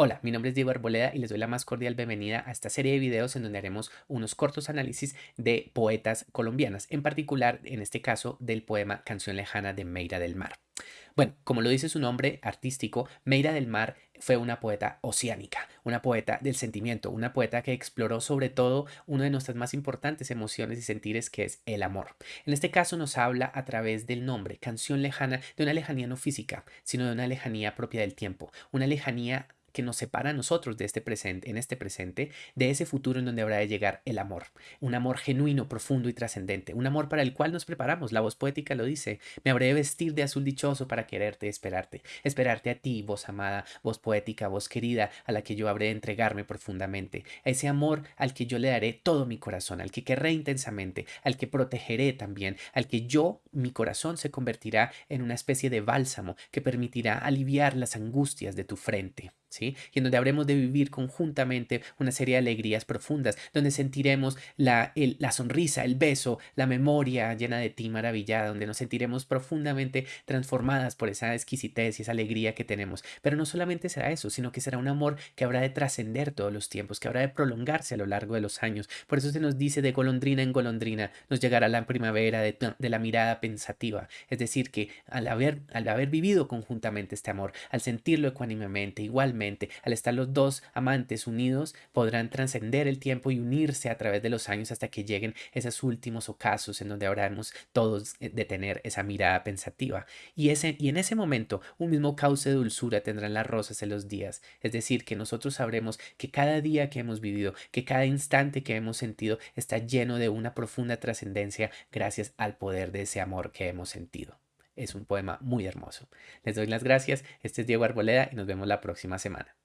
Hola, mi nombre es Diego Arboleda y les doy la más cordial bienvenida a esta serie de videos en donde haremos unos cortos análisis de poetas colombianas, en particular, en este caso, del poema Canción Lejana de Meira del Mar. Bueno, como lo dice su nombre artístico, Meira del Mar fue una poeta oceánica, una poeta del sentimiento, una poeta que exploró sobre todo una de nuestras más importantes emociones y sentires que es el amor. En este caso nos habla a través del nombre, canción lejana, de una lejanía no física, sino de una lejanía propia del tiempo, una lejanía que nos separa a nosotros de este presente, en este presente, de ese futuro en donde habrá de llegar el amor. Un amor genuino, profundo y trascendente. Un amor para el cual nos preparamos. La voz poética lo dice. Me habré de vestir de azul dichoso para quererte esperarte. Esperarte a ti, voz amada, voz poética, voz querida, a la que yo habré de entregarme profundamente. A ese amor al que yo le daré todo mi corazón, al que querré intensamente, al que protegeré también, al que yo, mi corazón, se convertirá en una especie de bálsamo que permitirá aliviar las angustias de tu frente. ¿Sí? Y en donde habremos de vivir conjuntamente una serie de alegrías profundas, donde sentiremos la, la sonrisa, el beso, la memoria llena de ti maravillada, donde nos sentiremos profundamente transformadas por esa exquisitez y esa alegría que tenemos. Pero no solamente será eso, sino que será un amor que habrá de trascender todos los tiempos, que habrá de prolongarse a lo largo de los años. Por eso se nos dice de golondrina en golondrina, nos llegará la primavera de, de la mirada pensativa. Es decir, que al haber, al haber vivido conjuntamente este amor, al sentirlo ecuánimemente, igualmente, al estar los dos amantes unidos, podrán trascender el tiempo y unirse a través de los años hasta que lleguen esos últimos ocasos en donde habremos todos eh, de tener esa mirada pensativa. Y, ese, y en ese momento, un mismo cauce de dulzura tendrán las rosas en los días. Es decir, que nosotros sabremos que cada día que hemos vivido, que cada instante que hemos sentido está lleno de una profunda trascendencia gracias al poder de ese amor que hemos sentido. Es un poema muy hermoso. Les doy las gracias. Este es Diego Arboleda y nos vemos la próxima semana.